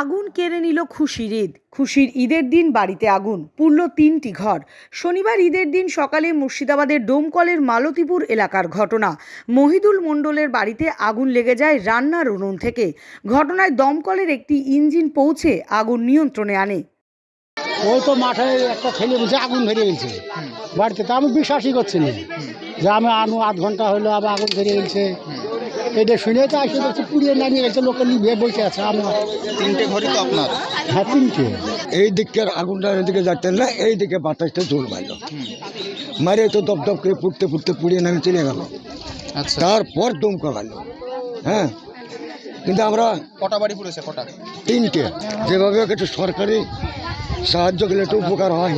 আগুন কেড়ে নিল খুশির ঈদ। খুশির ঈদের দিন বাড়িতে আগুন পুরল তিনটি ঘর। শনিবার ঈদের দিন সকালে মুর্শিদাবাদের ডোমকলের মালতীপুর এলাকার ঘটনা। মহিদুল মণ্ডলের বাড়িতে আগুন লেগে যায় রান্নার উনুন থেকে। ঘটনায় দমকলের একটি ইঞ্জিন পৌঁছে আগুন নিয়ন্ত্রণে আনে। ও তো মাঠে একটা ছেলে বলছে আগুন ধরে গেছে বাড়িতে তো আমি বিশ্বাসই করছি না। যে আমি আনু আধ ঘণ্টা হলো আবার আগুন ধরে গেছে। এটা শুনে তো আসে দেখছি পুড়িয়ে নামিয়ে গেছে লোকে নিভে বসে আছে আমার। তিনটে ঘরই তো আপনার? হ্যাঁ তিনটে। এই দিকের আগুনটা এদিকে যাচ্ছেন না এই দিকে বাতাসটা জোর মারল। মারে তো দপ দপ করে ফুটতে ফুটতে পুড়িয়ে নামে চলে গেল। আচ্ছা। তারপর দম কমালো হ্যাঁ কিন্তু আমরা কটা বাড়ি পুড়েছে কটা? তিনটে। যেভাবে একটু সরকারি সাহায্য করলে একটু উপকার হয়।